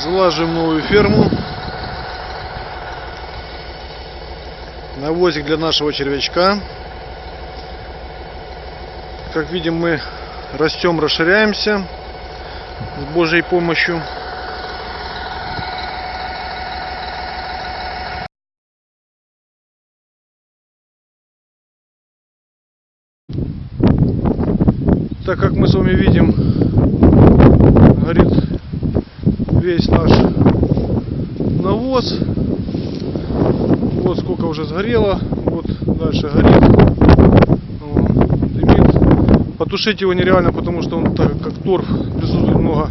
Залаживаем новую ферму. Навозик для нашего червячка. Как видим, мы растем, расширяемся с Божьей помощью. Так как мы с вами видим, горит весь наш навоз. Вот сколько уже сгорело, вот дальше горит. Дымит. Потушить его нереально, потому что он так как торф присутствует много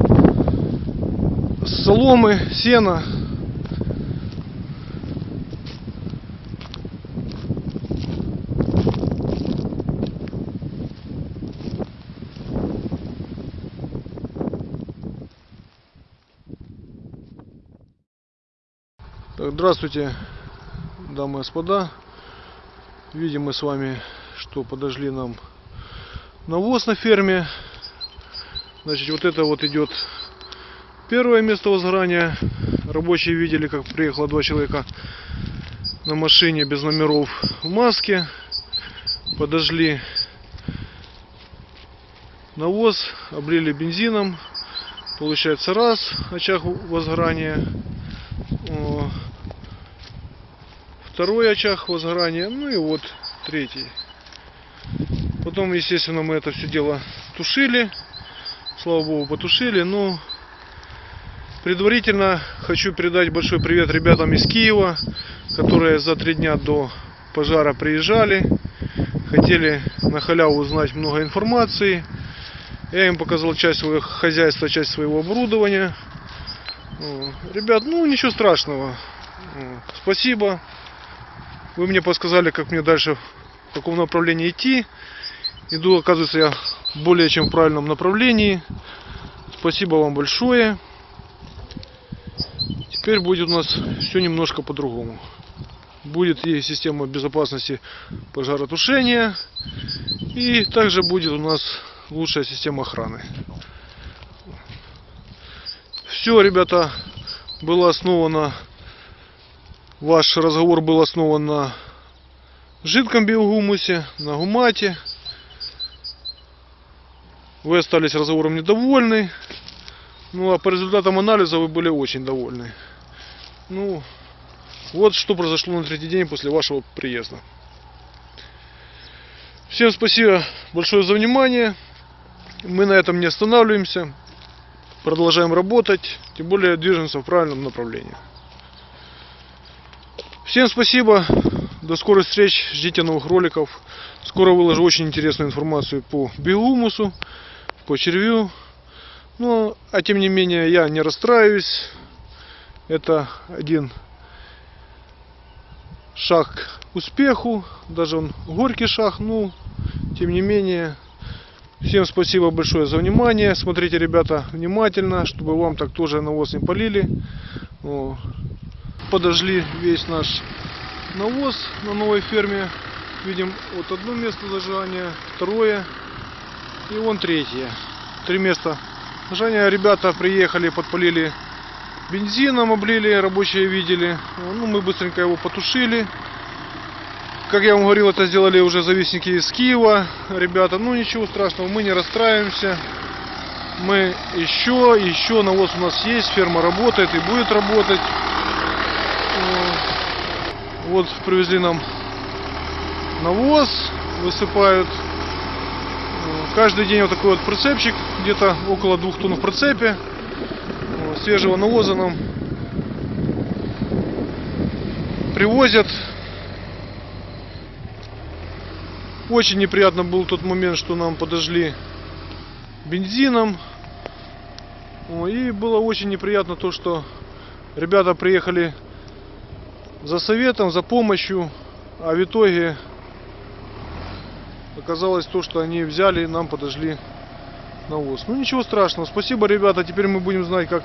соломы, сена. Так, здравствуйте, дамы и господа. Видим мы с вами, что подожгли нам навоз на ферме. Значит, вот это вот идет первое место возгорания. Рабочие видели, как приехало два человека на машине без номеров в маске. Подожгли навоз, облили бензином. Получается раз очаг возгорания. Второй очаг возгорания, ну и вот третий. Потом, естественно, мы это все дело тушили. Слава богу, потушили. Но предварительно хочу передать большой привет ребятам из Киева, которые за три дня до пожара приезжали. Хотели на халяву узнать много информации. Я им показал часть своего хозяйства, часть своего оборудования. Ребят, ну ничего страшного. Спасибо. Вы мне подсказали, как мне дальше, в каком направлении идти. Иду, оказывается, я более чем в правильном направлении. Спасибо вам большое. Теперь будет у нас все немножко по-другому. Будет и система безопасности пожаротушения. И также будет у нас лучшая система охраны. Все, ребята, было основано Ваш разговор был основан на жидком биогумусе, на гумате. Вы остались разговором недовольны. Ну а по результатам анализа вы были очень довольны. Ну, вот что произошло на третий день после вашего приезда. Всем спасибо большое за внимание. Мы на этом не останавливаемся. Продолжаем работать. Тем более движемся в правильном направлении. Всем спасибо. До скорых встреч. Ждите новых роликов. Скоро выложу очень интересную информацию по биомусу, по червю. Ну, а тем не менее, я не расстраиваюсь. Это один шаг к успеху. Даже он горький шаг. Ну, тем не менее, всем спасибо большое за внимание. Смотрите, ребята, внимательно, чтобы вам так тоже навоз не полили подожгли весь наш навоз на новой ферме. Видим вот одно место зажигания, второе и вон третье. Три места зажигания. Ребята приехали, подпалили бензином, облили, рабочие видели. Ну, мы быстренько его потушили. Как я вам говорил, это сделали уже завистники из Киева. Ребята, ну ничего страшного, мы не расстраиваемся. Мы еще, еще навоз у нас есть, ферма работает и будет работать. Вот привезли нам навоз, высыпают. Каждый день вот такой вот прицепчик, где-то около двух тонн в прицепе. Свежего навоза нам привозят. Очень неприятно был тот момент, что нам подожгли бензином. И было очень неприятно то, что ребята приехали за советом, за помощью, а в итоге оказалось то, что они взяли и нам подожгли навоз. Ну ничего страшного, спасибо, ребята, теперь мы будем знать, как